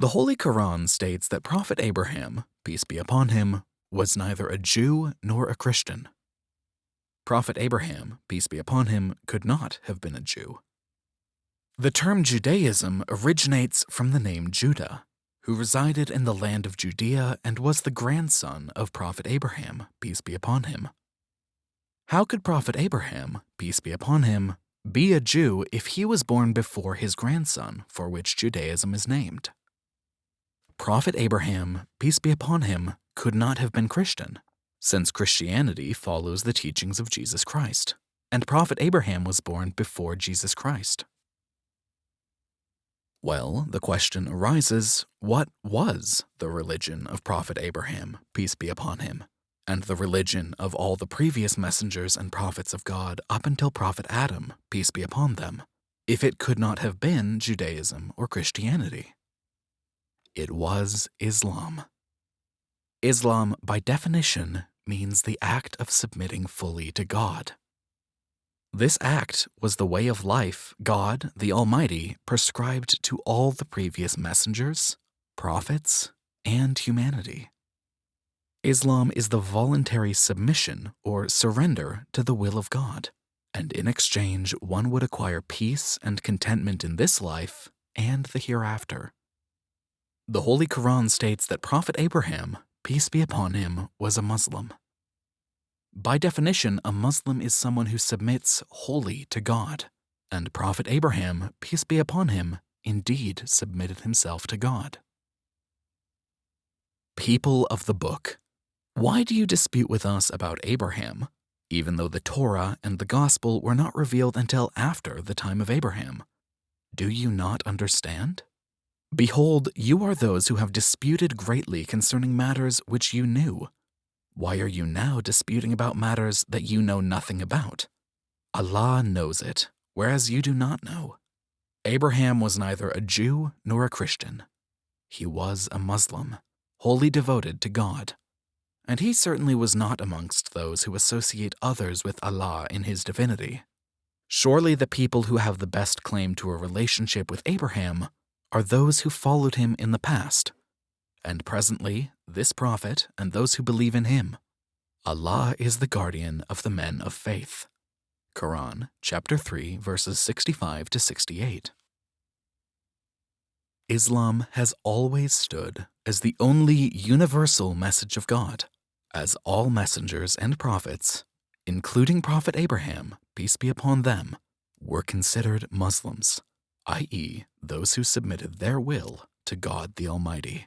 The Holy Quran states that Prophet Abraham, peace be upon him, was neither a Jew nor a Christian. Prophet Abraham, peace be upon him, could not have been a Jew. The term Judaism originates from the name Judah, who resided in the land of Judea and was the grandson of Prophet Abraham, peace be upon him. How could Prophet Abraham, peace be upon him, be a Jew if he was born before his grandson, for which Judaism is named? Prophet Abraham, peace be upon him, could not have been Christian, since Christianity follows the teachings of Jesus Christ, and Prophet Abraham was born before Jesus Christ. Well, the question arises what was the religion of Prophet Abraham, peace be upon him, and the religion of all the previous messengers and prophets of God up until Prophet Adam, peace be upon them, if it could not have been Judaism or Christianity? It was Islam. Islam, by definition, means the act of submitting fully to God. This act was the way of life God, the Almighty, prescribed to all the previous messengers, prophets, and humanity. Islam is the voluntary submission or surrender to the will of God, and in exchange one would acquire peace and contentment in this life and the hereafter. The Holy Quran states that Prophet Abraham, peace be upon him, was a Muslim. By definition, a Muslim is someone who submits wholly to God, and Prophet Abraham, peace be upon him, indeed submitted himself to God. People of the Book, why do you dispute with us about Abraham, even though the Torah and the Gospel were not revealed until after the time of Abraham? Do you not understand? Behold, you are those who have disputed greatly concerning matters which you knew. Why are you now disputing about matters that you know nothing about? Allah knows it, whereas you do not know. Abraham was neither a Jew nor a Christian. He was a Muslim, wholly devoted to God. And he certainly was not amongst those who associate others with Allah in his divinity. Surely the people who have the best claim to a relationship with Abraham are those who followed him in the past, and presently this prophet and those who believe in him. Allah is the guardian of the men of faith. Quran chapter 3 verses 65 to 68. Islam has always stood as the only universal message of God, as all messengers and prophets, including Prophet Abraham, peace be upon them, were considered Muslims i.e., those who submitted their will to God the Almighty.